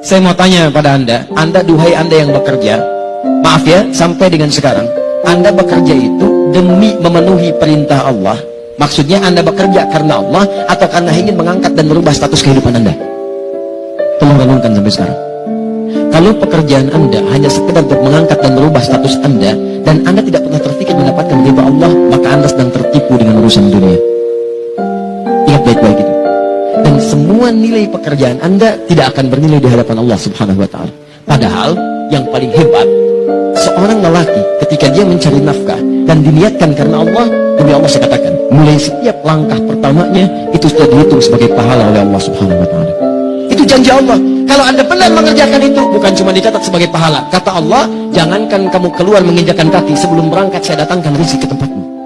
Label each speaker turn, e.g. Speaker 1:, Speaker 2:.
Speaker 1: Saya mau tanya pada Anda, Anda duhai Anda yang bekerja, maaf ya, sampai dengan sekarang, Anda bekerja itu demi memenuhi perintah Allah. Maksudnya Anda bekerja karena Allah atau karena ingin mengangkat dan merubah status kehidupan Anda? Tolong renungkan sampai sekarang. Kalau pekerjaan Anda hanya sekedar untuk mengangkat dan merubah status Anda dan Anda tidak pernah terpikir mendapatkan ridha Allah, maka Anda sedang tertipu dengan urusan dunia. Nilai pekerjaan Anda tidak akan bernilai di hadapan Allah Subhanahu wa taala. Padahal yang paling hebat seorang lelaki ketika dia mencari nafkah dan diniatkan karena Allah, demi Allah saya katakan, mulai setiap langkah pertamanya itu sudah dihitung sebagai pahala oleh Allah Subhanahu wa taala. Itu janji Allah. Kalau Anda benar mengerjakan itu, bukan cuma dicatat sebagai pahala. Kata Allah, jangankan kamu keluar menginjakan kaki sebelum berangkat saya datangkan rezeki ke tempatmu.